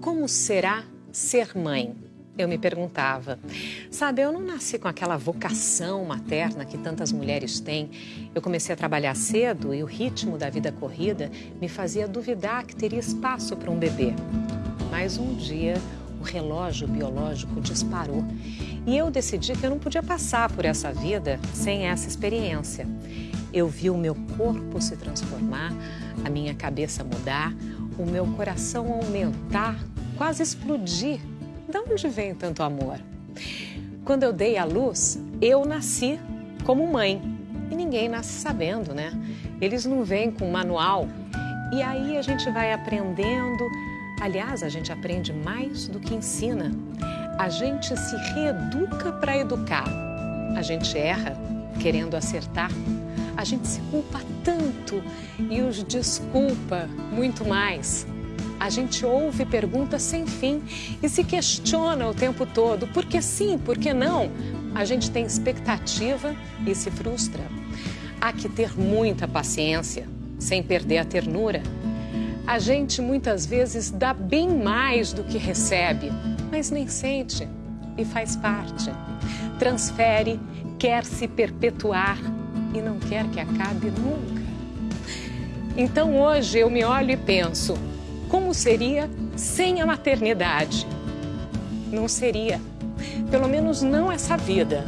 Como será ser mãe? Eu me perguntava. Sabe, eu não nasci com aquela vocação materna que tantas mulheres têm. Eu comecei a trabalhar cedo e o ritmo da vida corrida me fazia duvidar que teria espaço para um bebê. Mas um dia o relógio biológico disparou e eu decidi que eu não podia passar por essa vida sem essa experiência. Eu vi o meu corpo se transformar, a minha cabeça mudar, o meu coração aumentar, quase explodir. De onde vem tanto amor? Quando eu dei à luz, eu nasci como mãe. E ninguém nasce sabendo, né? Eles não vêm com manual. E aí a gente vai aprendendo. Aliás, a gente aprende mais do que ensina. A gente se reeduca para educar. A gente erra querendo acertar. A gente se culpa tanto e os desculpa muito mais. A gente ouve perguntas sem fim e se questiona o tempo todo. Por que sim, por que não? A gente tem expectativa e se frustra. Há que ter muita paciência, sem perder a ternura. A gente muitas vezes dá bem mais do que recebe, mas nem sente e faz parte. Transfere, quer se perpetuar e não quer que acabe nunca. Então hoje eu me olho e penso: como seria sem a maternidade? Não seria. Pelo menos não essa vida.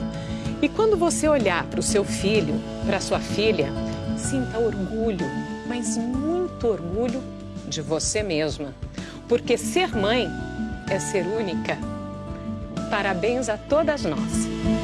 E quando você olhar para o seu filho, para sua filha, sinta orgulho, mas muito orgulho de você mesma. Porque ser mãe é ser única. Parabéns a todas nós.